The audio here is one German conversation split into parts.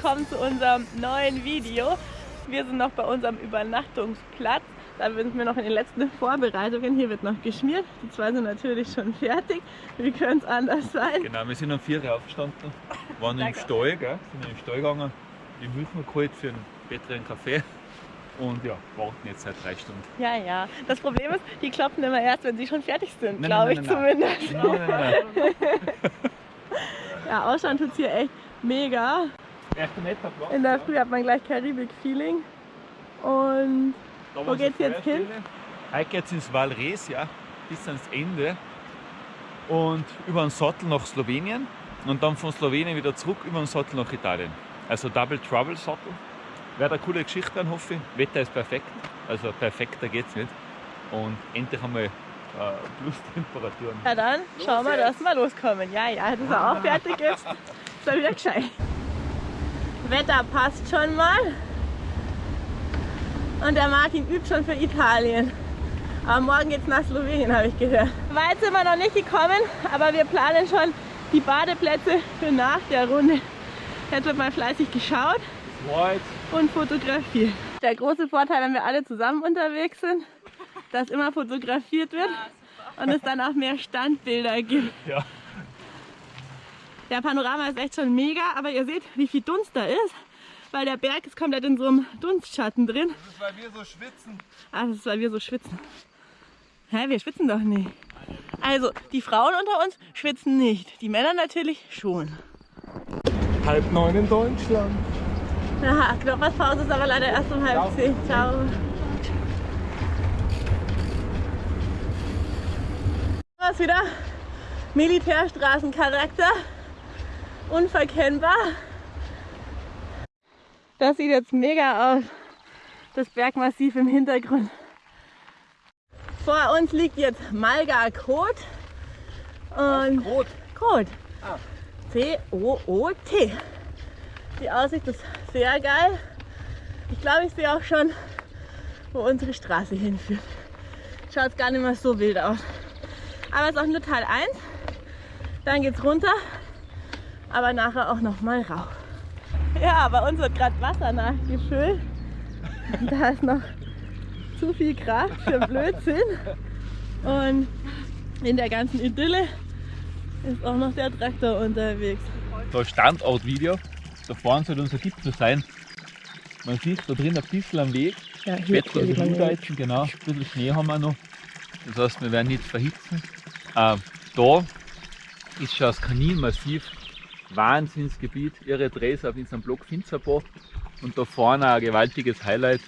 willkommen zu unserem neuen Video. Wir sind noch bei unserem Übernachtungsplatz. Da sind wir noch in den letzten Vorbereitungen. Hier wird noch geschmiert. Die zwei sind natürlich schon fertig. Wie könnte es anders sein? Genau, wir sind um 4 Uhr aufgestanden, waren im. Stall, gell? sind in den Stall gegangen, die Milch noch geholt für einen besseren Kaffee und ja, warten jetzt seit drei Stunden. Ja, ja. Das Problem ist, die klopfen immer erst, wenn sie schon fertig sind, glaube ich nein, zumindest. Nein, nein, nein. Ja, ausschauen tut es hier echt mega. In der. Früh hat man gleich Karibik-Feeling. Und Da Wo geht's jetzt hin? Heute geht es ins Valres, ja, bis ans Ende und über den Sattel nach Slowenien und dann von Slowenien wieder zurück über den Sattel nach Italien. Also Double Trouble Sattel. Wäre eine coole Geschichte dann, hoffe ich. Wetter ist perfekt, also perfekter geht's nicht. Und endlich einmal äh, Plustemperaturen. ja, dann schauen wir, dass wir loskommen. Ja, ja, dass er auch fertig ist. Ist er wieder gescheit. Wetter passt schon mal. Und der Martin übt schon für Italien. Aber morgen geht's nach Slowenien, habe ich gehört. Weit sind wir noch nicht gekommen, aber wir planen schon die Badeplätze für nach der Runde. Jetzt wird mal fleißig geschaut jetzt und fotografiert. Der große Vorteil, wenn wir alle zusammen unterwegs sind, dass immer fotografiert wird und es dann auch mehr Standbilder gibt. Ja. Der Panorama ist echt schon mega, aber ihr seht, wie viel Dunst da ist, weil der Berg ist komplett in so einem Dunstschatten drin. Das ist, weil wir so schwitzen. Ah, das ist, weil wir so schwitzen. Hä, wir schwitzen doch nicht. Also, die Frauen unter uns schwitzen nicht, die Männer natürlich schon. Halb neun in Deutschland. Aha, Knoppers ist aber leider erst um halb zehn. Ciao. Was wieder? Militärstraßencharakter. Unverkennbar. Das sieht jetzt mega aus. Das Bergmassiv im Hintergrund. Vor uns liegt jetzt Malga Kot. Und Rot. Kot. C-O-O-T. Die Aussicht ist sehr geil. Ich glaube, ich sehe auch schon, wo unsere Straße hinführt. Schaut gar nicht mehr so wild aus. Aber es ist auch nur Teil 1. Dann geht's runter, aber nachher auch noch mal rauf. Ja, bei uns wird gerade Wasser nachgefüllt. Da ist noch zu viel Kraft für Blödsinn. Und in der ganzen Idylle ist auch noch der Traktor unterwegs. da Standortvideo. Da vorne soll unser Gipfel sein. Man sieht da drin ein bisschen am Weg. Ja, hier Wetter ist Schulreizen, genau. Ein bisschen Schnee haben wir noch. Das heißt, wir werden nicht verhitzen. Äh, da ist schon das Kaninmassiv. Wahnsinnsgebiet. Ihre Drehs auf unserem Blog Finzerbo. Und da vorne ein gewaltiges Highlight.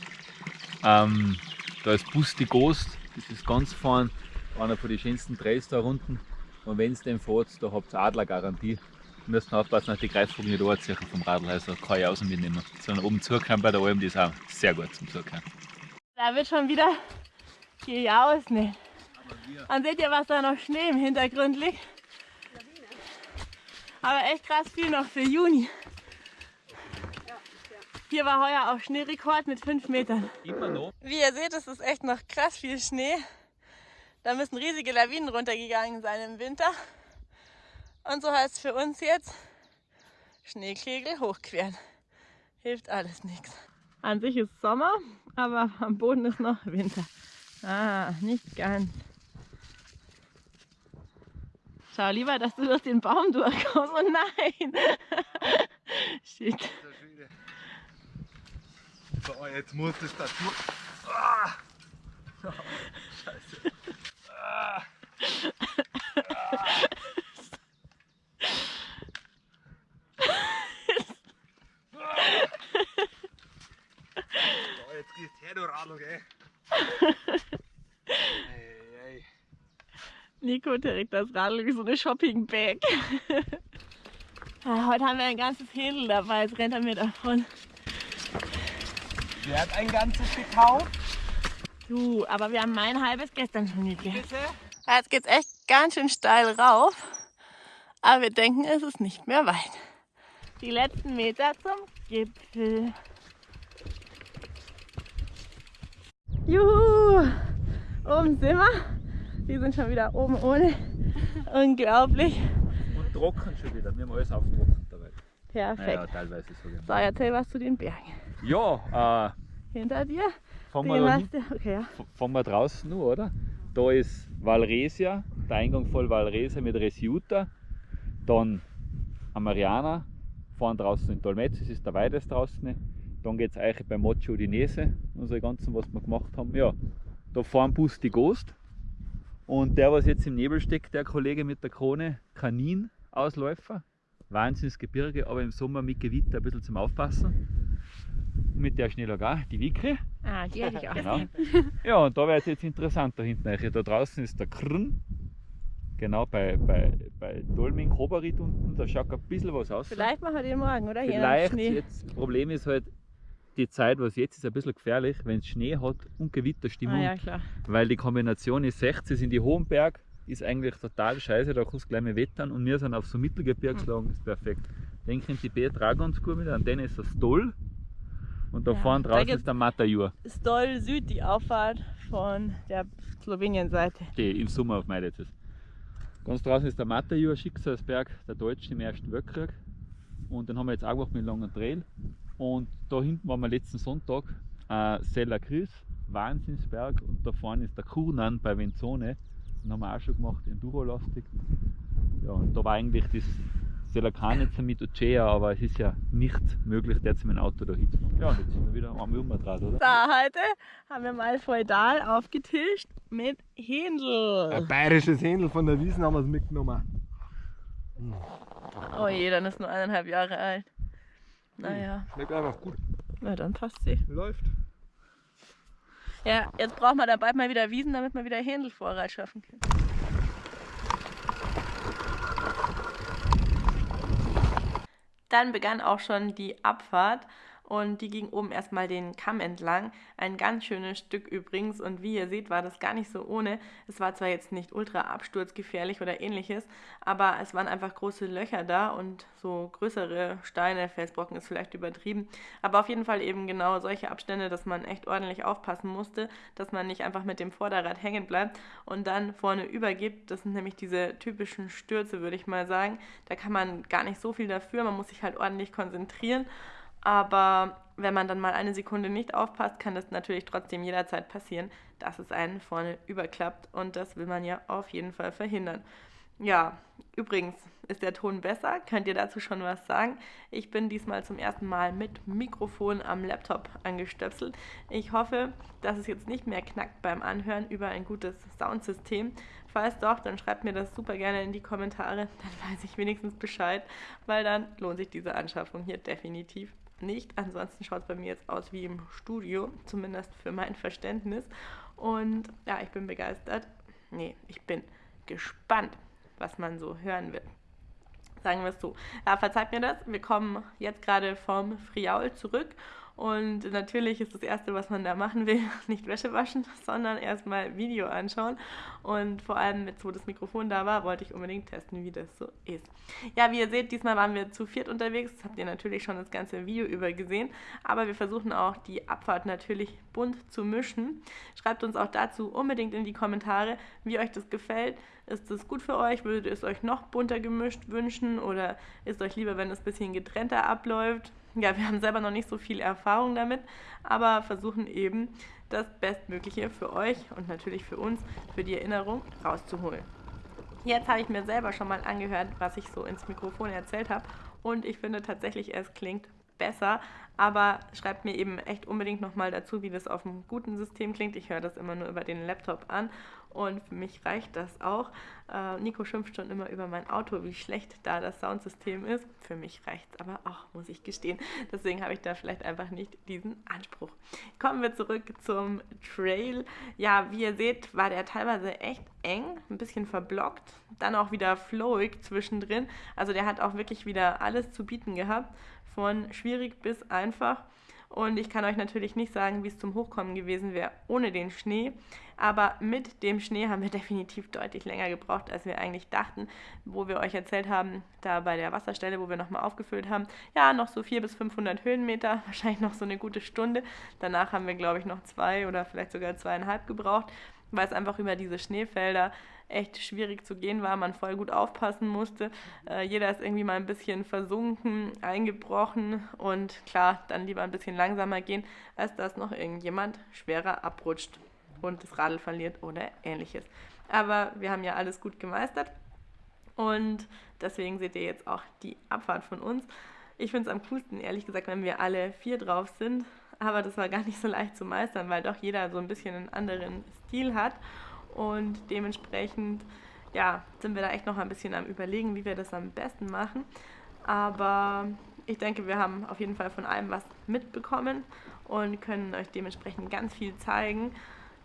Ähm, da ist Busti Ghost. Das ist ganz vorne einer von den schönsten Drehs da unten. Und wenn es den fährt, da habt ihr Adlergarantie. Wir müssen aufpassen, dass die Greifvogel nicht anziehen vom Radl. Also kann ich außen mitnehmen. Sondern oben zukommen bei der Alm, die ist auch sehr gut zum Zukommen. Da wird schon wieder gejausnet. Und seht ihr, was da noch Schnee im Hintergrund liegt? Aber echt krass viel noch für Juni. Hier war heuer auch Schneerekord mit 5 Metern. Wie ihr seht, es ist echt noch krass viel Schnee. Da müssen riesige Lawinen runtergegangen sein im Winter. Und so heißt es für uns jetzt Schneekegel hochqueren. Hilft alles nichts. An sich ist Sommer, aber am Boden ist noch Winter. Ah, nicht ganz. Schau lieber, dass du durch den Baum durchkommst. Oh nein! Shit. So, jetzt muss das da durch. Ah. Scheiße. Ah. So, jetzt geht's her, du Radl, gell? Ey, ey. Nico trägt das Radl wie so eine Shopping-Bag. Ah, Heute haben wir ein ganzes Händel dabei, jetzt rennt er mir davon. Wer hat ein ganzes gekauft? Du, aber wir haben mein halbes gestern schon gegessen. Bitte? Ja, Jetzt geht's echt ganz schön steil rauf, aber wir denken, es ist nicht mehr weit. Die letzten Meter zum Gipfel. Juhu! Oben sind wir. Wir sind schon wieder oben ohne. Unglaublich. trocken schon wieder. Wir haben alles auftrocknet dabei. Perfekt. Naja, teilweise sogar. So, erzähl was zu den Bergen. Ja, äh, Hinter dir? fangen wir, Okay, ja. fangen wir draußen an, oder? Da ist Valresia, der Eingang voll Valresia mit Resiuta. Dann Amariana, vorne draußen in Tolmezzo, das ist der weitest draußen. Dann geht es eigentlich bei Mocho Udinese, unsere ganzen, was wir gemacht haben. Ja, da fahren Bus die Ghost. Und der, was jetzt im Nebel steckt, der Kollege mit der Krone, Kanin-Ausläufer. Wahnsinnsgebirge, aber im Sommer mit Gewitter ein bisschen zum Aufpassen. Mit der Schnellag auch, die Wikre. Ah, die hätte ich auch. Genau. Ja, und da wird es jetzt interessant da hinten. Da draußen ist der Krn. Genau, bei, bei, bei Dolming, Kobarit unten, da schaut ein bisschen was aus. Vielleicht machen wir den morgen, oder? Vielleicht jetzt, das Problem ist halt, die Zeit, was jetzt ist, ein bisschen gefährlich, wenn es Schnee hat und Gewitterstimmung. Ah, ja, klar. Weil die Kombination ist 60 in die hohen Berg, ist eigentlich total scheiße, da kannst du gleich mal wettern und wir sind auf so Mittelgebirgslagen, ist perfekt. Denken die B-Dragons gut mit, an denen ist das Toll und da Ja, vorne draußen ist der Matajur, Stoll Süd, die Auffahrt von der Slowenien-Seite. die im Sommer auf Meidetz ist. Ganz draußen ist der Matajur, Schicksalsberg, der Deutsche im Ersten Weltkrieg und den haben wir jetzt auch gemacht mit langen Trail und da hinten waren wir letzten Sonntag äh, Sella Cris, Wahnsinnsberg und da vorne ist der Kurnan bei Venzone, den haben wir auch schon gemacht, Enduro-lastig. Ja, und da war eigentlich das Selakanitzer mit Ocea, aber es ist ja nicht möglich, jetzt mit dem Auto da hinzufahren. Ja, und jetzt sind wir wieder am Umdraht, oder? So, heute haben wir mal feudal aufgetischt mit Ein Händel. bayerisches Händel von der Wiesen haben wir es mitgenommen. Oh je, dann ist nur eineinhalb Jahre alt. Naja, Schmeckt einfach gut. na dann passt sie. Läuft. Ja, jetzt braucht man dann bald mal wieder Wiesen, damit wir wieder Händelvorrat schaffen können. Dann begann auch schon die Abfahrt und die ging oben erstmal den Kamm entlang. Ein ganz schönes Stück übrigens und wie ihr seht, war das gar nicht so ohne. Es war zwar jetzt nicht ultra absturzgefährlich oder ähnliches, aber es waren einfach große Löcher da und so größere Steine, Felsbrocken ist vielleicht übertrieben, aber auf jeden Fall eben genau solche Abstände, dass man echt ordentlich aufpassen musste, dass man nicht einfach mit dem Vorderrad hängen bleibt und dann vorne übergibt. Das sind nämlich diese typischen Stürze, würde ich mal sagen. Da kann man gar nicht so viel dafür, man muss sich halt ordentlich konzentrieren. Aber wenn man dann mal eine Sekunde nicht aufpasst, kann das natürlich trotzdem jederzeit passieren, dass es einen vorne überklappt. Und das will man ja auf jeden Fall verhindern. Ja, übrigens ist der Ton besser. Könnt ihr dazu schon was sagen? Ich bin diesmal zum ersten Mal mit Mikrofon am Laptop angestöpselt. Ich hoffe, dass es jetzt nicht mehr knackt beim Anhören über ein gutes Soundsystem. Falls doch, dann schreibt mir das super gerne in die Kommentare. Dann weiß ich wenigstens Bescheid, weil dann lohnt sich diese Anschaffung hier definitiv nicht. Ansonsten schaut es bei mir jetzt aus wie im Studio, zumindest für mein Verständnis. Und ja, ich bin begeistert. Nee, ich bin gespannt, was man so hören wird. Sagen wir es so. Ja, verzeiht mir das. Wir kommen jetzt gerade vom Friaul zurück. Und natürlich ist das Erste, was man da machen will, nicht Wäsche waschen, sondern erstmal Video anschauen. Und vor allem, jetzt wo das Mikrofon da war, wollte ich unbedingt testen, wie das so ist. Ja, wie ihr seht, diesmal waren wir zu viert unterwegs. Das habt ihr natürlich schon das ganze Video über gesehen. Aber wir versuchen auch die Abfahrt natürlich bunt zu mischen. Schreibt uns auch dazu unbedingt in die Kommentare, wie euch das gefällt. Ist das gut für euch? Würdet ihr es euch noch bunter gemischt wünschen? Oder ist euch lieber, wenn es ein bisschen getrennter abläuft? Ja, wir haben selber noch nicht so viel Erfahrung damit, aber versuchen eben das Bestmögliche für euch und natürlich für uns, für die Erinnerung rauszuholen. Jetzt habe ich mir selber schon mal angehört, was ich so ins Mikrofon erzählt habe und ich finde tatsächlich, es klingt besser, aber schreibt mir eben echt unbedingt nochmal dazu, wie das auf einem guten System klingt. Ich höre das immer nur über den Laptop an und für mich reicht das auch. Äh, Nico schimpft schon immer über mein Auto, wie schlecht da das Soundsystem ist. Für mich reicht es aber auch, muss ich gestehen. Deswegen habe ich da vielleicht einfach nicht diesen Anspruch. Kommen wir zurück zum Trail. Ja, wie ihr seht, war der teilweise echt eng, ein bisschen verblockt, dann auch wieder flowig zwischendrin. Also der hat auch wirklich wieder alles zu bieten gehabt, von schwierig bis einfach. Und ich kann euch natürlich nicht sagen, wie es zum Hochkommen gewesen wäre ohne den Schnee. Aber mit dem Schnee haben wir definitiv deutlich länger gebraucht, als wir eigentlich dachten. Wo wir euch erzählt haben, da bei der Wasserstelle, wo wir nochmal aufgefüllt haben, ja, noch so 400 bis 500 Höhenmeter, wahrscheinlich noch so eine gute Stunde. Danach haben wir, glaube ich, noch zwei oder vielleicht sogar zweieinhalb gebraucht, weil es einfach über diese Schneefelder echt schwierig zu gehen war, man voll gut aufpassen musste. Äh, jeder ist irgendwie mal ein bisschen versunken, eingebrochen und klar, dann lieber ein bisschen langsamer gehen, als dass noch irgendjemand schwerer abrutscht und das Radl verliert oder ähnliches. Aber wir haben ja alles gut gemeistert und deswegen seht ihr jetzt auch die Abfahrt von uns. Ich finde es am coolsten, ehrlich gesagt, wenn wir alle vier drauf sind. Aber das war gar nicht so leicht zu meistern, weil doch jeder so ein bisschen einen anderen Stil hat. Und dementsprechend, ja, sind wir da echt noch ein bisschen am Überlegen, wie wir das am besten machen. Aber ich denke, wir haben auf jeden Fall von allem was mitbekommen und können euch dementsprechend ganz viel zeigen.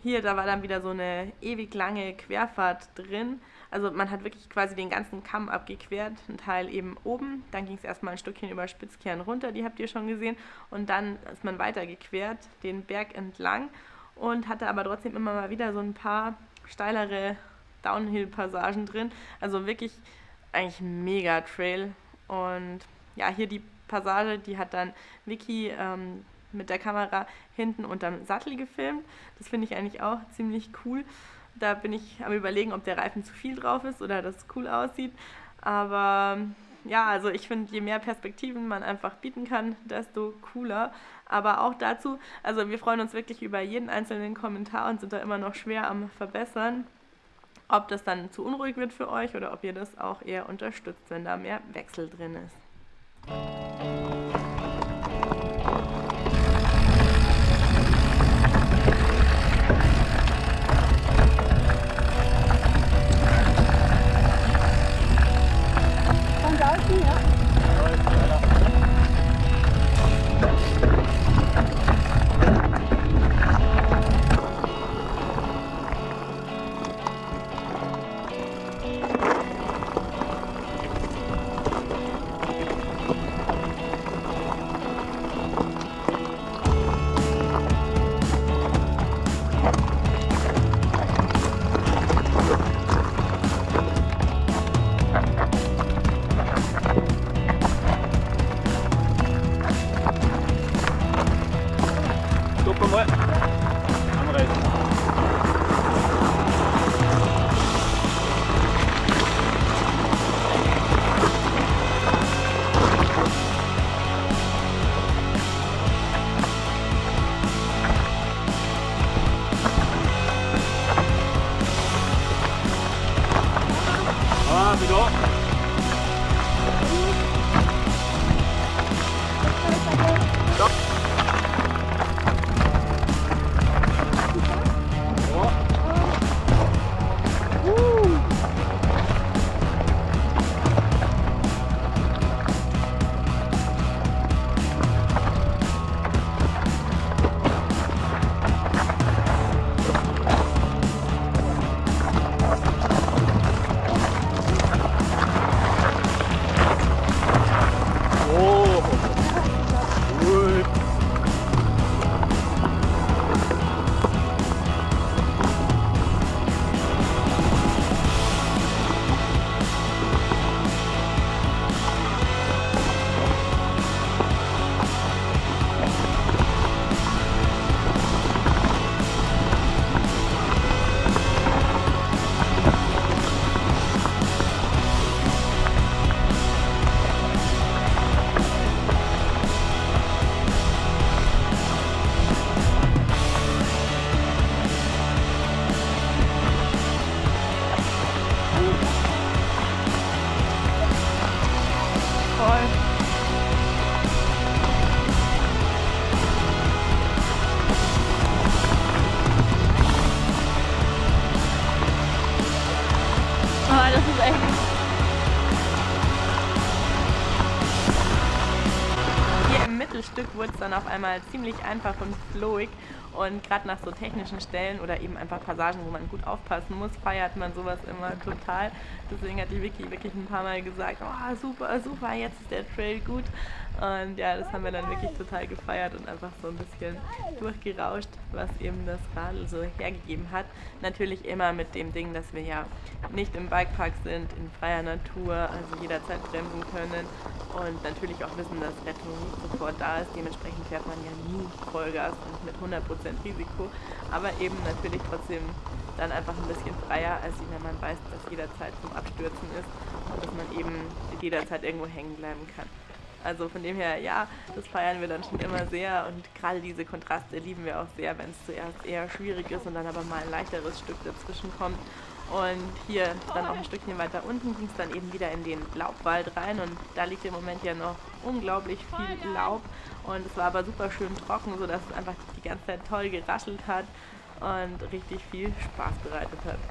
Hier, da war dann wieder so eine ewig lange Querfahrt drin. Also man hat wirklich quasi den ganzen Kamm abgequert, ein Teil eben oben, dann ging es erstmal ein Stückchen über Spitzkern runter, die habt ihr schon gesehen, und dann ist man weiter gequert, den Berg entlang und hatte aber trotzdem immer mal wieder so ein paar steilere Downhill-Passagen drin. Also wirklich eigentlich mega Trail. Und ja, hier die Passage, die hat dann Vicky ähm, mit der Kamera hinten unterm Sattel gefilmt. Das finde ich eigentlich auch ziemlich cool. Da bin ich am überlegen, ob der Reifen zu viel drauf ist oder das cool aussieht. Aber ja, also ich finde, je mehr Perspektiven man einfach bieten kann, desto cooler. Aber auch dazu, also wir freuen uns wirklich über jeden einzelnen Kommentar und sind da immer noch schwer am Verbessern. Ob das dann zu unruhig wird für euch oder ob ihr das auch eher unterstützt, wenn da mehr Wechsel drin ist. Mittelstück wurde es dann auf einmal ziemlich einfach und flowig. Und gerade nach so technischen Stellen oder eben einfach Passagen, wo man gut aufpassen muss, feiert man sowas immer total. Deswegen hat die Vicky wirklich ein paar Mal gesagt, oh super, super, jetzt ist der Trail gut. Und ja, das haben wir dann wirklich total gefeiert und einfach so ein bisschen durchgerauscht, was eben das Radl so hergegeben hat. Natürlich immer mit dem Ding, dass wir ja nicht im Bikepark sind, in freier Natur, also jederzeit bremsen können und natürlich auch wissen, dass Rettung sofort da ist. Dementsprechend fährt man ja nie Vollgas und mit 100% Risiko, aber eben natürlich trotzdem dann einfach ein bisschen freier, als wenn man weiß, dass jederzeit zum Abstürzen ist und dass man eben jederzeit irgendwo hängen bleiben kann. Also von dem her, ja, das feiern wir dann schon immer sehr und gerade diese Kontraste lieben wir auch sehr, wenn es zuerst eher schwierig ist und dann aber mal ein leichteres Stück dazwischen kommt. Und hier dann auch ein Stückchen weiter unten ging es dann eben wieder in den Laubwald rein und da liegt im Moment ja noch unglaublich viel Laub und es war aber super schön trocken, sodass es einfach die ganze Zeit toll geraschelt hat und richtig viel Spaß bereitet hat.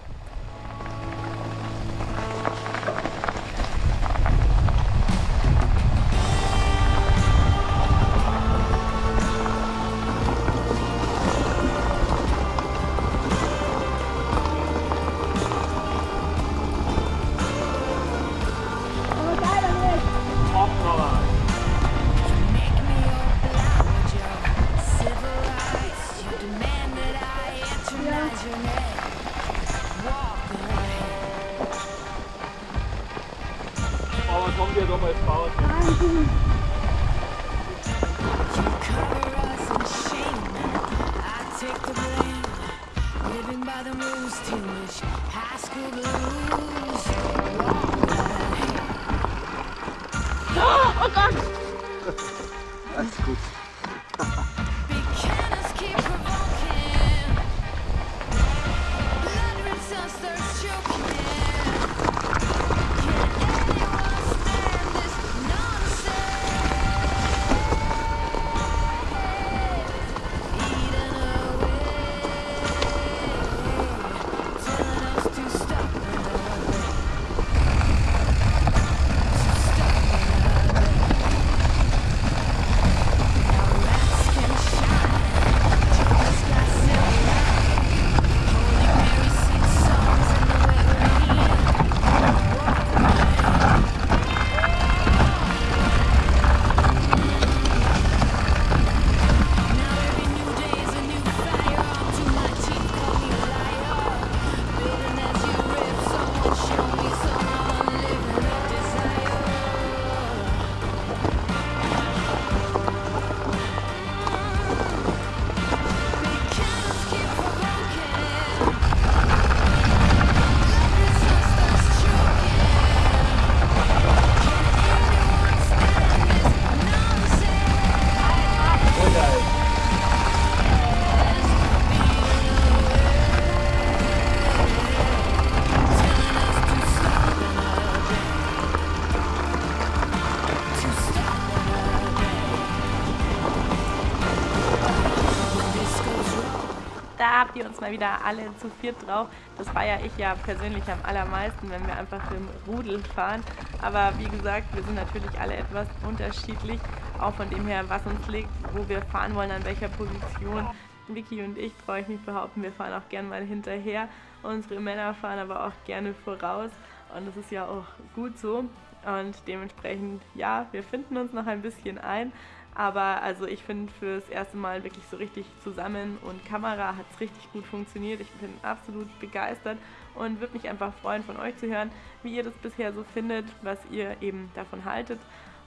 Mal wieder alle zu viert drauf. Das feiere ich ja persönlich am allermeisten, wenn wir einfach im Rudel fahren. Aber wie gesagt, wir sind natürlich alle etwas unterschiedlich. Auch von dem her, was uns liegt, wo wir fahren wollen, an welcher Position. Vicky und ich, traue ich mich behaupten, wir fahren auch gern mal hinterher. Unsere Männer fahren aber auch gerne voraus. Und das ist ja auch gut so. Und dementsprechend, ja, wir finden uns noch ein bisschen ein. Aber also ich finde fürs erste Mal wirklich so richtig zusammen und Kamera hat es richtig gut funktioniert. Ich bin absolut begeistert und würde mich einfach freuen, von euch zu hören, wie ihr das bisher so findet, was ihr eben davon haltet.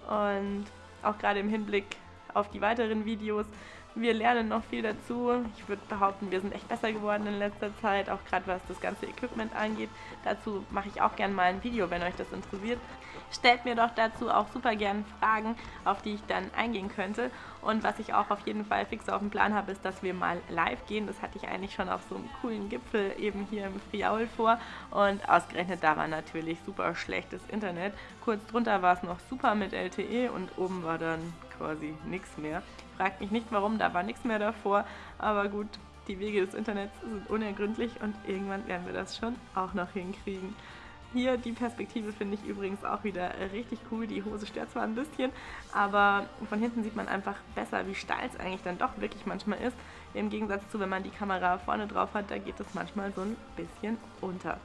Und auch gerade im Hinblick auf die weiteren Videos. Wir lernen noch viel dazu. Ich würde behaupten, wir sind echt besser geworden in letzter Zeit, auch gerade was das ganze Equipment angeht. Dazu mache ich auch gerne mal ein Video, wenn euch das interessiert. Stellt mir doch dazu auch super gern Fragen, auf die ich dann eingehen könnte. Und was ich auch auf jeden Fall fix auf dem Plan habe, ist, dass wir mal live gehen. Das hatte ich eigentlich schon auf so einem coolen Gipfel eben hier im Friaul vor. Und ausgerechnet da war natürlich super schlechtes Internet. Kurz drunter war es noch super mit LTE und oben war dann quasi nichts mehr. Fragt mich nicht warum, da war nichts mehr davor. Aber gut, die Wege des Internets sind unergründlich und irgendwann werden wir das schon auch noch hinkriegen. Hier die Perspektive finde ich übrigens auch wieder äh, richtig cool. Die Hose stört zwar ein bisschen, aber von hinten sieht man einfach besser, wie steil es eigentlich dann doch wirklich manchmal ist. Im Gegensatz zu, wenn man die Kamera vorne drauf hat, da geht es manchmal so ein bisschen unter.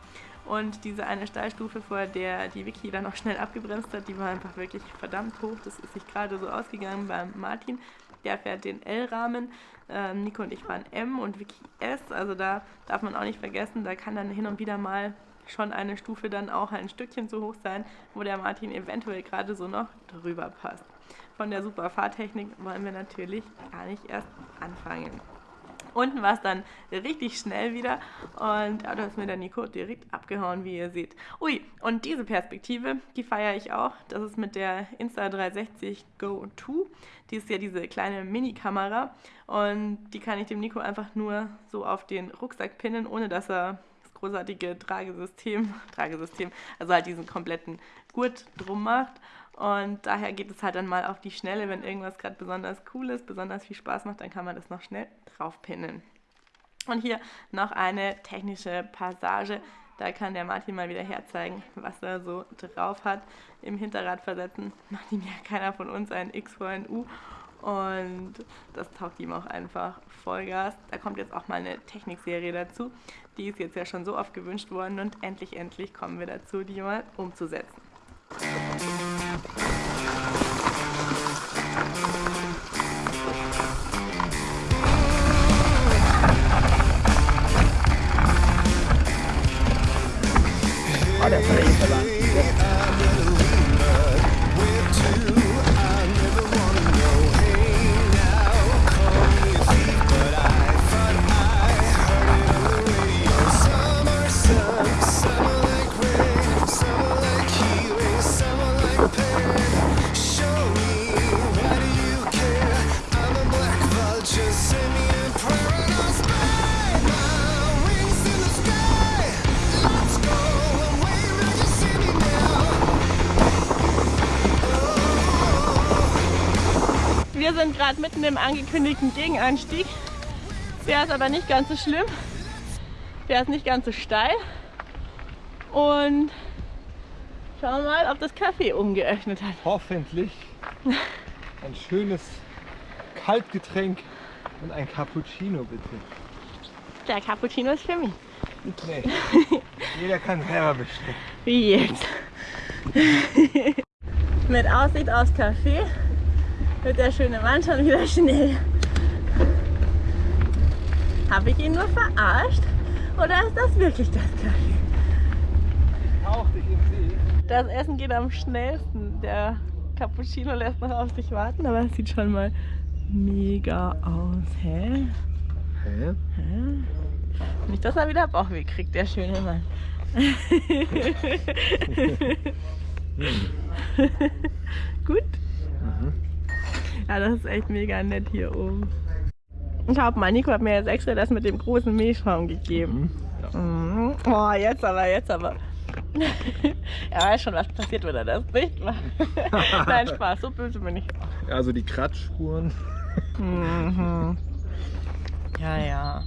Und diese eine Steilstufe, vor der die Vicky dann noch schnell abgebremst hat, die war einfach wirklich verdammt hoch. Das ist sich gerade so ausgegangen beim Martin. Der fährt den L-Rahmen. Ähm, Nico und ich fahren M und Vicky S. Also da darf man auch nicht vergessen, da kann dann hin und wieder mal schon eine Stufe dann auch ein Stückchen zu hoch sein, wo der Martin eventuell gerade so noch drüber passt. Von der super Fahrtechnik wollen wir natürlich gar nicht erst anfangen. Unten war es dann richtig schnell wieder und da ist mir der Nico direkt abgehauen, wie ihr seht. Ui, und diese Perspektive, die feiere ich auch. Das ist mit der Insta360 Go 2. Die ist ja diese kleine Mini-Kamera und die kann ich dem Nico einfach nur so auf den Rucksack pinnen, ohne dass er großartige Tragesystem, Tragesystem, also halt diesen kompletten Gurt drum macht. Und daher geht es halt dann mal auf die Schnelle, wenn irgendwas gerade besonders cool ist, besonders viel Spaß macht, dann kann man das noch schnell draufpinnen. Und hier noch eine technische Passage. Da kann der Martin mal wieder herzeigen, was er so drauf hat. Im Hinterrad versetzen macht ihm ja keiner von uns ein X vor ein U. Und das taugt ihm auch einfach Vollgas. Da kommt jetzt auch mal eine Technikserie dazu. Die ist jetzt ja schon so oft gewünscht worden und endlich, endlich kommen wir dazu, die mal umzusetzen. Gerade mitten im angekündigten Gegenanstieg. Der ist aber nicht ganz so schlimm. Der ist nicht ganz so steil. Und schauen wir mal, ob das Café umgeöffnet hat. Hoffentlich ein schönes Kaltgetränk und ein Cappuccino bitte. Der Cappuccino ist für mich. Nee. Jeder kann selber bestellen. Wie jetzt. Mit Aussicht aufs Café wird der schöne Mann schon wieder schnell. Habe ich ihn nur verarscht? Oder ist das wirklich das Café? Tauch dich im See. Das Essen geht am schnellsten. Der Cappuccino lässt noch auf sich warten, aber es sieht schon mal mega aus. Hä? Hä? Nicht, dass er wieder Bauchweh kriegt, der schöne Mann. Gut? Ja, das ist echt mega nett hier oben. Ich glaube, mein Nico hat mir jetzt extra das mit dem großen Milchschaum gegeben. Mhm. Oh, jetzt aber, jetzt aber. er weiß schon, was passiert, wenn er das nicht macht. Nein, Spaß, so böse bin ich. Also die Kratzspuren. Mhm. Ja, ja.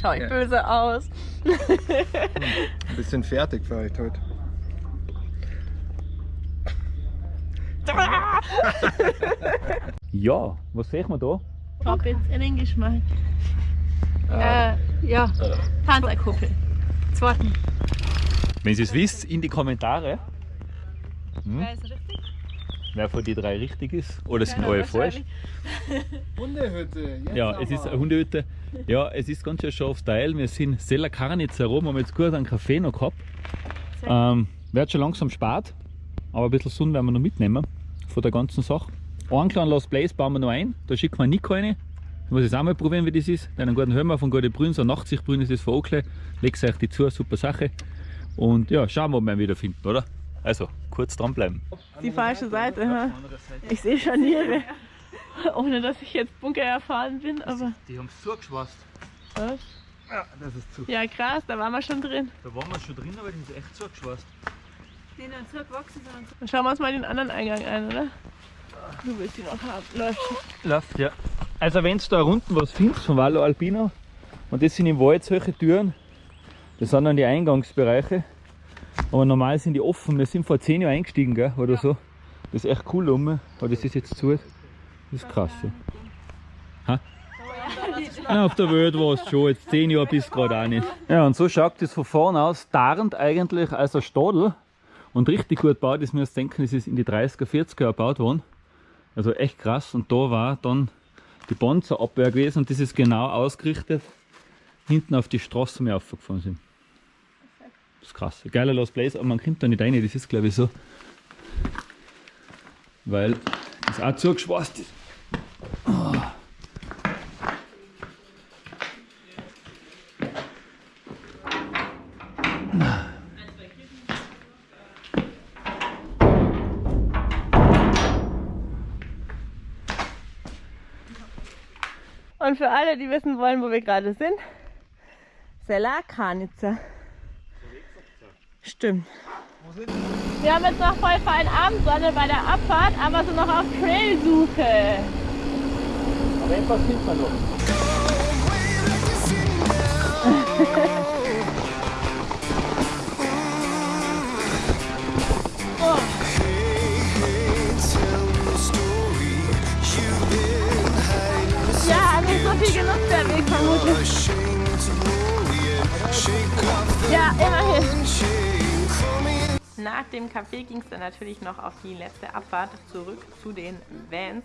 Schau ich Ja. böse aus. Ein bisschen fertig vielleicht heute. Ja, was sehen wir da? Prob jetzt in den Geschmack. Äh, ja. Panzerkuppel. Zweiten. Wenn ihr es wisst, in die Kommentare, Wer ist richtig? wer von die drei richtig ist. Oder sind Keiner alle falsch. Hundehütte. Jetzt Ja, es ist eine Hundehütte. Ja, es ist ganz schön scharf Teil. Wir sind Sella Karnitz herum, haben jetzt gut einen Kaffee noch gehabt. Ähm, wird schon langsam spät, aber ein bisschen Sonne werden wir noch mitnehmen von der ganzen Sache. Einen kleinen Lost Place bauen wir noch ein, da schicken wir Nico rein. Ich muss jetzt auch mal probieren, wie das ist. Einen guten Hörmer von Gute Brünn, so Nachtsichtbrünn ist das von Oakle. Legt euch die zu, super Sache. Und ja, schauen wir, ob wir ihn wieder finden, oder? Also, kurz dranbleiben. Die falsche Seite, ha? Ich sehe Scharniere. Ohne dass ich jetzt Bunker erfahren bin, aber. Die haben es zugeschwast. Was? Ja, das ist zu. Ja, krass, da waren wir schon drin. Da waren wir schon drin, aber die sind echt zugeschwast. Dann schauen wir uns mal den anderen Eingang ein, oder? Du willst ihn noch haben. Läuft. Läuft, ja. Also wenn du da unten was findest von Vallo Alpino, und das sind im Wald solche Türen, das sind dann die Eingangsbereiche, aber normal sind die offen. Wir sind vor 10 Jahren eingestiegen, gell, oder so. Das ist echt cool rum, aber das ist jetzt zu. Das ist krass. Ja. Ha? Ja, auf der Welt war es schon, jetzt zehn Jahre bis gerade auch nicht. Ja, und so schaut das von vorne aus, tarnt eigentlich als ein Stadel und richtig gut gebaut. Das müsst ihr denken, das ist in die 30er, 40er erbaut worden. Also echt krass. Und da war dann die Bonzer-Abwehr gewesen und das ist genau ausgerichtet hinten auf die Straße mehr aufgefahren sind. Das ist krass. Geiler Lost Place, aber man kommt da nicht rein, das ist glaube ich so. Weil das auch zugeschweißt ist. Für alle, die wissen wollen, wo wir gerade sind, Sela Karnitzer. Stimmt. Wir haben jetzt noch voll fein Abendsonne bei der Abfahrt, aber sind noch auf Trailsuche. Aber etwas findet man noch. Nach dem Café ging es dann natürlich noch auf die letzte Abfahrt zurück zu den Vans.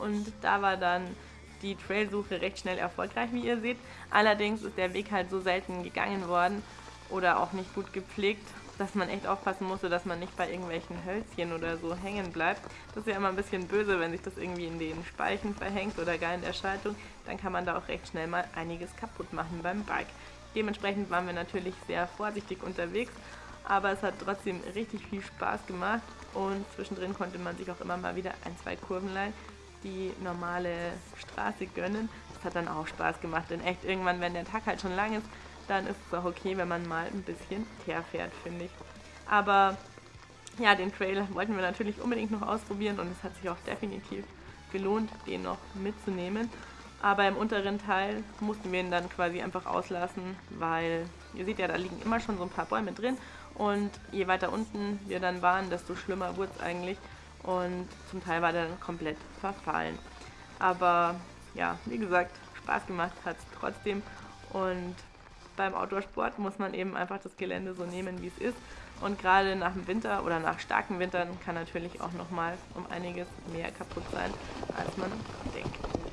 Und da war dann die Trailsuche recht schnell erfolgreich, wie ihr seht. Allerdings ist der Weg halt so selten gegangen worden oder auch nicht gut gepflegt, dass man echt aufpassen musste, dass man nicht bei irgendwelchen Hölzchen oder so hängen bleibt. Das ist ja immer ein bisschen böse, wenn sich das irgendwie in den Speichen verhängt oder gar in der Schaltung. Dann kann man da auch recht schnell mal einiges kaputt machen beim Bike. Dementsprechend waren wir natürlich sehr vorsichtig unterwegs, aber es hat trotzdem richtig viel Spaß gemacht und zwischendrin konnte man sich auch immer mal wieder ein, zwei Kurvenlein die normale Straße gönnen. Das hat dann auch Spaß gemacht, denn echt irgendwann, wenn der Tag halt schon lang ist, dann ist es auch okay, wenn man mal ein bisschen teer fährt, finde ich. Aber ja, den Trail wollten wir natürlich unbedingt noch ausprobieren und es hat sich auch definitiv gelohnt, den noch mitzunehmen. Aber im unteren Teil mussten wir ihn dann quasi einfach auslassen, weil ihr seht ja, da liegen immer schon so ein paar Bäume drin und je weiter unten wir dann waren, desto schlimmer wurde es eigentlich und zum Teil war der dann komplett verfallen. Aber ja, wie gesagt, Spaß gemacht hat es trotzdem und beim Outdoorsport muss man eben einfach das Gelände so nehmen, wie es ist. Und gerade nach dem Winter oder nach starken Wintern kann natürlich auch nochmal um einiges mehr kaputt sein, als man denkt.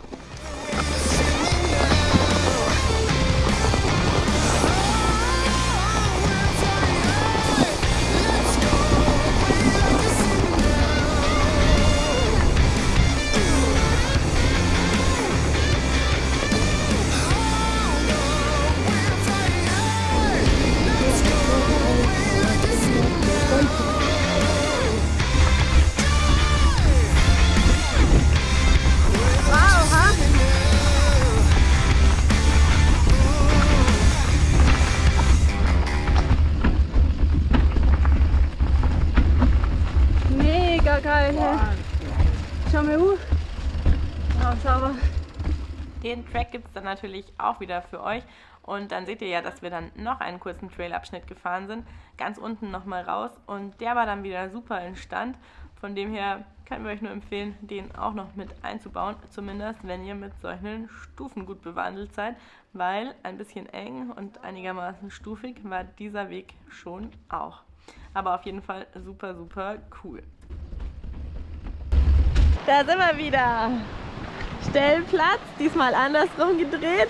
Den Track gibt es dann natürlich auch wieder für euch. Und dann seht ihr ja, dass wir dann noch einen kurzen Trailabschnitt gefahren sind. Ganz unten nochmal raus. Und der war dann wieder super in Stand. Von dem her können wir euch nur empfehlen, den auch noch mit einzubauen. Zumindest, wenn ihr mit solchen Stufen gut bewandelt seid. Weil ein bisschen eng und einigermaßen stufig war dieser Weg schon auch. Aber auf jeden Fall super, super cool. Da sind wir wieder. Stellplatz, diesmal andersrum gedreht.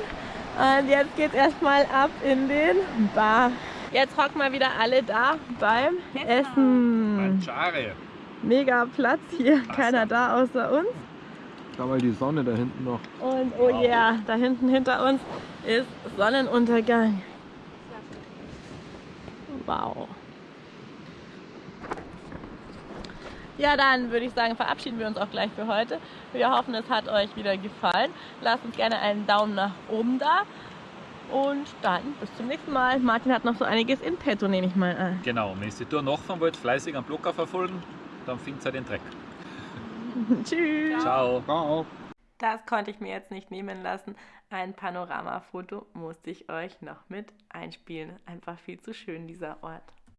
Und jetzt geht's erstmal ab in den Bar. Jetzt hocken wir wieder alle da beim Essen. Mangiare. Mega Platz hier, keiner da außer uns. Da mal die Sonne da hinten noch. Und oh yeah, da hinten hinter uns ist Sonnenuntergang. Wow. Ja, dann würde ich sagen, verabschieden wir uns auch gleich für heute. Wir hoffen, es hat euch wieder gefallen. Lasst uns gerne einen Daumen nach oben da. Und dann bis zum nächsten Mal. Martin hat noch so einiges in petto, nehme ich mal an. Genau, wenn ihr die Tour nachfahren wollt, fleißig am Blocker verfolgen, dann findet ihr den Dreck. Tschüss. Ciao. Ciao. Das konnte ich mir jetzt nicht nehmen lassen. Ein Panoramafoto musste ich euch noch mit einspielen. Einfach viel zu schön, dieser Ort.